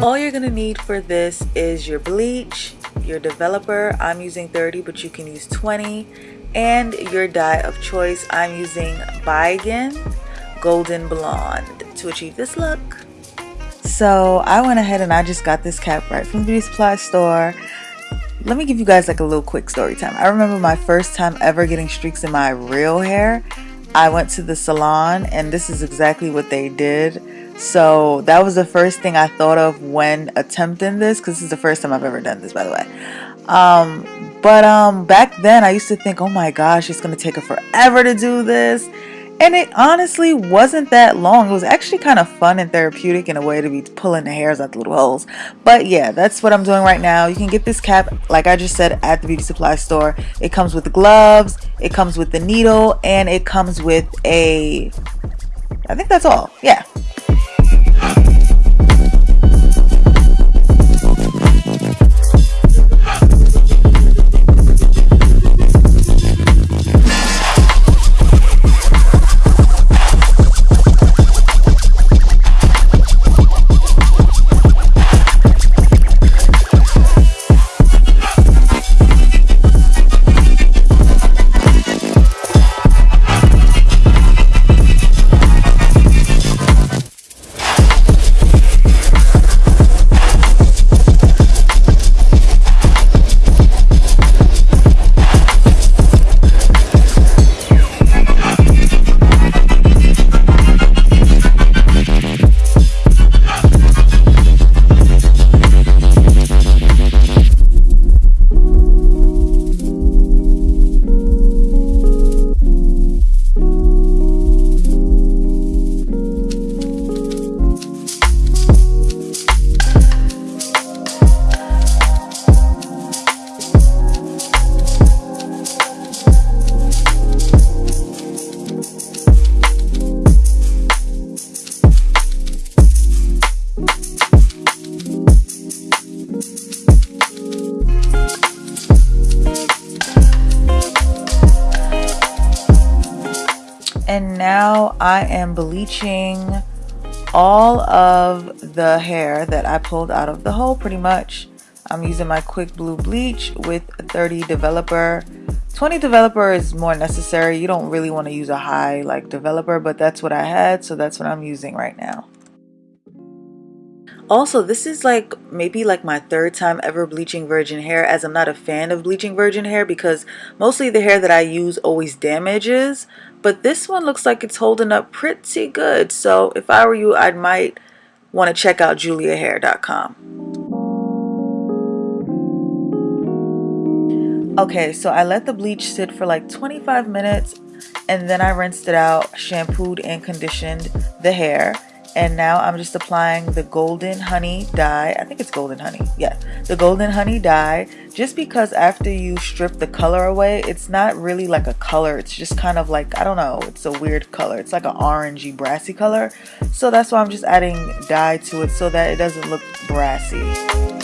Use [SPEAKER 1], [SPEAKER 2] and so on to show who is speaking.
[SPEAKER 1] Mm-hmm. you're gonna need for this is your bleach, your developer, I'm using 30 but you can use 20, and your dye of choice, I'm using Bigen Golden Blonde to achieve this look. So I went ahead and I just got this cap right from the beauty supply store. Let me give you guys like a little quick story time. I remember my first time ever getting streaks in my real hair. I went to the salon and this is exactly what they did. So that was the first thing I thought of when attempting this because this is the first time I've ever done this by the way. Um, but um, back then I used to think, oh my gosh, it's going to take her forever to do this. And it honestly wasn't that long. It was actually kind of fun and therapeutic in a way to be pulling the hairs out the little holes. But yeah, that's what I'm doing right now. You can get this cap, like I just said, at the beauty supply store. It comes with gloves, it comes with the needle, and it comes with a, I think that's all. Yeah. I am bleaching all of the hair that I pulled out of the hole pretty much. I'm using my quick blue bleach with 30 developer. 20 developer is more necessary. You don't really want to use a high like developer, but that's what I had, so that's what I'm using right now. Also, this is like maybe like my third time ever bleaching virgin hair as I'm not a fan of bleaching virgin hair because mostly the hair that I use always damages. But this one looks like it's holding up pretty good. So if I were you, I might want to check out juliahair.com. Okay, so I let the bleach sit for like 25 minutes and then I rinsed it out, shampooed and conditioned the hair and now I'm just applying the golden honey dye. I think it's golden honey. Yeah. The golden honey dye. Just because after you strip the color away it's not really like a color. It's just kind of like I don't know. It's a weird color. It's like an orangey brassy color. So that's why I'm just adding dye to it so that it doesn't look brassy